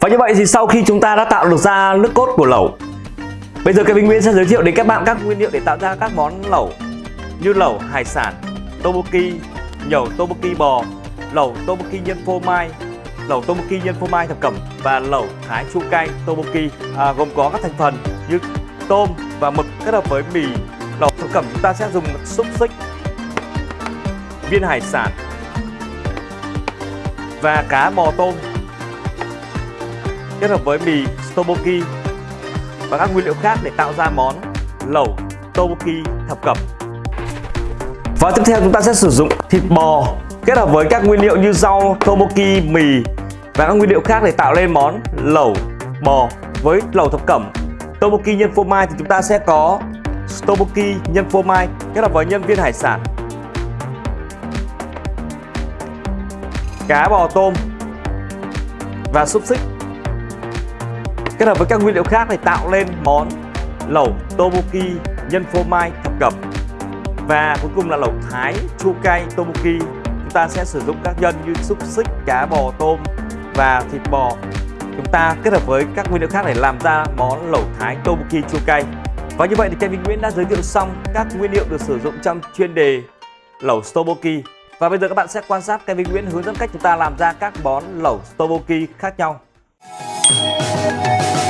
Và như vậy thì sau khi chúng ta đã tạo được ra nước cốt của lẩu Bây giờ Kevin Nguyên sẽ giới thiệu đến các bạn các nguyên liệu để tạo ra các món lẩu Như lẩu hải sản, tteokbokki, nhẩu tteokbokki bò, lẩu tteokbokki nhân phô mai, lẩu tteokbokki nhân phô mai thập cẩm và lẩu thái chua cay tteokbokki à, gồm có các thành phần như tôm và mực kết hợp với mì lẩu thập cẩm. Chúng ta sẽ dùng xúc xích viên hải sản và cá bò tôm kết hợp với mì tteokbokki và các nguyên liệu khác để tạo ra món lẩu tteokbokki thập cẩm. Và tiếp theo chúng ta sẽ sử dụng thịt bò kết hợp với các nguyên liệu như rau, tteokbokki, mì và các nguyên liệu khác để tạo lên món lẩu bò với lẩu thập cẩm. Tteokbokki nhân phô mai thì chúng ta sẽ có tteokbokki nhân phô mai kết hợp với nhân viên hải sản. Cá bò tôm và xúc xích. Kết hợp với các nguyên liệu khác để tạo lên món lẩu tteokbokki nhân phô mai thập cẩm. Và cuối cùng là lẩu thái chua cay tteokbokki chúng ta sẽ sử dụng các nhân như xúc xích, cá bò tôm và thịt bò. Chúng ta kết hợp với các nguyên liệu khác để làm ra món lẩu thái tteokbokki chua cay. Và như vậy thì Kevin Nguyễn đã giới thiệu xong các nguyên liệu được sử dụng trong chuyên đề lẩu tteokbokki và bây giờ các bạn sẽ quan sát Kevin Nguyễn hướng dẫn cách chúng ta làm ra các món lẩu tteokbokki khác nhau. Thank you.